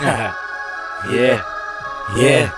yeah, yeah,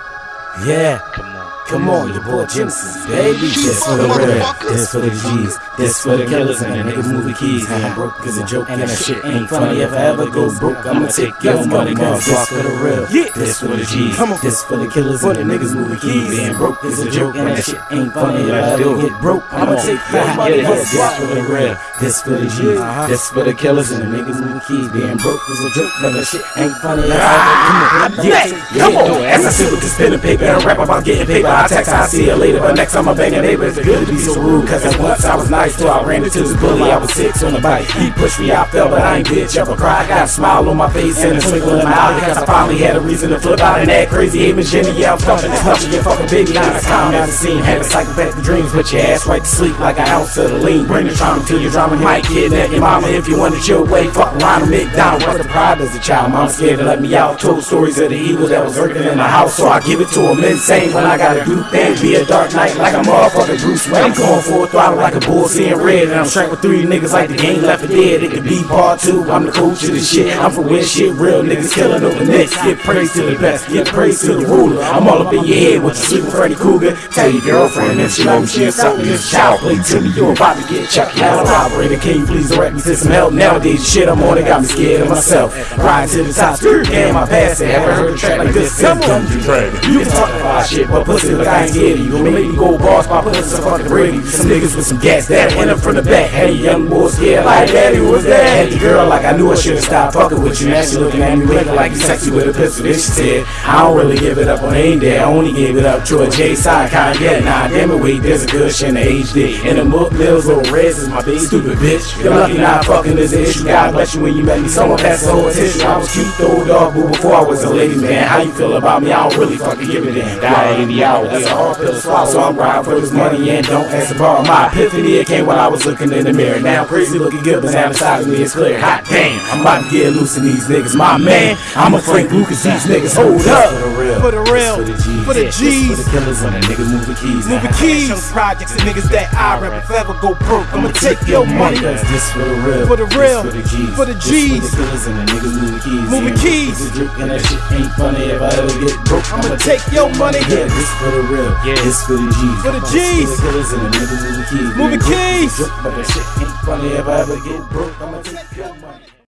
yeah. Come on. Come on, your boy Genesis, baby. This for the real, this for the G's, this for the killers and the niggas moving keys. I'm broke cause a joke and that shit ain't funny. If I ever go broke, I'ma take your money cause this for the real, this for the G's, this for the killers and the niggas moving keys. Being broke is a joke and that shit ain't funny. If I ever get broke, I'ma take your money cause this for the real, this for the G's, uh-huh. this for the killers and the niggas moving keys. Being broke is a joke, but that shit ain't funny. If I ever get broke, Come on, as I sit with this pen and paper and rap about getting paper, I text, I see you later. But next time I'm banging neighbors, it's good to be so rude. Cause at once I was nice till I ran into this bully. I was six on the bike. He pushed me, I fell, but I ain't bitch ever cry. I got a smile on my face and a twinkle in my eye. Cause I finally had a reason to flip out and act crazy. Aiming Jenny, yeah, I'm thumping this punching your fucking baby. Now it's calm as a scene. Had a psychopathic dreams, put your ass right to sleep like an ounce of the lean. Bring the trauma to your drama. You might kidnap your mama if you want to chill way. Fuck Ronald McDonald. What's the pride as a child? Mom scared to let me out. Told stories of the evil that was lurking in the house. So I give it to him insane when I gotta do things. Be a dark knight like a motherfucking Bruce Wayne. I'm going full throttle like a bull seeing red. And I'm straight with three niggas like the game left for dead. It could be part two. I'm the coach of the shit. I'm for when shit real niggas killing over nicks. Get praise to the best. Get praise to the ruler. I'm all up in your head with your sleeping Freddy Krueger. Tell your girlfriend if she me, she'll suck. This child play to me. You're about to get chucked. Now operator, can you please direct me to some help? Nowadays, shit I'm on it got me scared of myself. Riding to the top, damn, I passed it. Haven't heard a track like this Dungeon Dragon. You can talk about shit, but pussy look I ain't scared of you. Gonna make me go boss by putting some fucking Brady. Some niggas with some gas that went up from the back. A young boy scared like daddy was that. Had the girl like I knew I should've stopped fucking with you. Now she looking at me winking like you sexy with a pistol. Then she said, I don't really give it up on ain't day. I only gave it up to a J side kind yeah. Nah, damn it, wait, there's a good shit in the HD. And the Mook Mills little reds is my big stupid bitch. You're lucky not fucking is an issue. God bless you when you met me. Someone passed the whole tissue. I was cute though, dog, but before I was a lady man. How you feel about me? I don't really fucking give a damn. Die 80 hours. That's a hard pill to swallow. So I'm riding for this money and don't ask to borrow. My epiphany it came while I was looking in the mirror. Now crazy looking good, but now the side of me is clear. Hot damn, I'm about to get loose in these niggas. My man, I'm a Frank Lucas. These niggas hold up. For the real, For the real, for the G's, for the G's. for the killers and the niggas moving keys. Moving keys. projects and niggas that I rap. If ever go broke, I'ma take your money. Cause this for the real, For the real, for the G's, for the G's. for the killers and the niggas moving keys. Moving keys. this is a joke and that shit ain't funny. If I ever get broke, I'ma take your money. Yeah, this for the real, Yeah. this for the G's, For the G's. for the killers and the niggas moving keys. Moving Yeah, broke is a keys. But that shit ain't funny. If I ever get broke, I'ma take your money.